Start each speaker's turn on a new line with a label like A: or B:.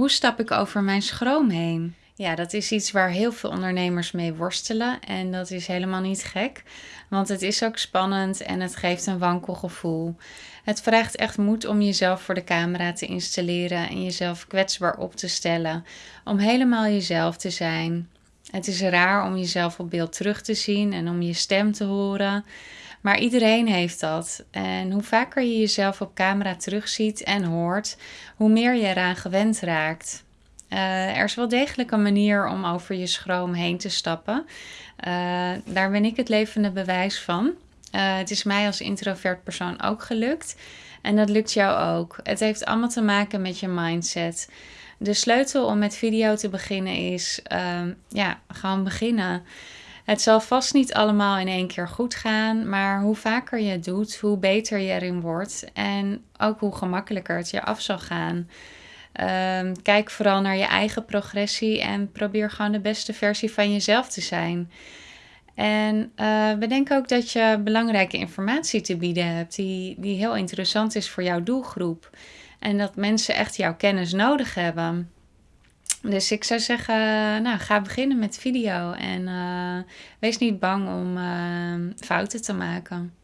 A: Hoe stap ik over mijn schroom heen? Ja, dat is iets waar heel veel ondernemers mee worstelen. En dat is helemaal niet gek, want het is ook spannend en het geeft een wankel gevoel. Het vraagt echt moed om jezelf voor de camera te installeren en jezelf kwetsbaar op te stellen. Om helemaal jezelf te zijn. Het is raar om jezelf op beeld terug te zien en om je stem te horen. Maar iedereen heeft dat. En hoe vaker je jezelf op camera terugziet en hoort, hoe meer je eraan gewend raakt. Uh, er is wel degelijk een manier om over je schroom heen te stappen. Uh, daar ben ik het levende bewijs van. Uh, het is mij als introvert persoon ook gelukt. En dat lukt jou ook. Het heeft allemaal te maken met je mindset. De sleutel om met video te beginnen is ja, gewoon beginnen. Het zal vast niet allemaal in één keer goed gaan, maar hoe vaker je het doet, hoe beter je erin wordt en ook hoe gemakkelijker het je af zal gaan. Um, kijk vooral naar je eigen progressie en probeer gewoon de beste versie van jezelf te zijn. En uh, bedenk ook dat je belangrijke informatie te bieden hebt, die, die heel interessant is voor jouw doelgroep. En dat mensen echt jouw kennis nodig hebben. Dus ik zou zeggen, nou, ga beginnen met video en uh, wees niet bang om uh, fouten te maken.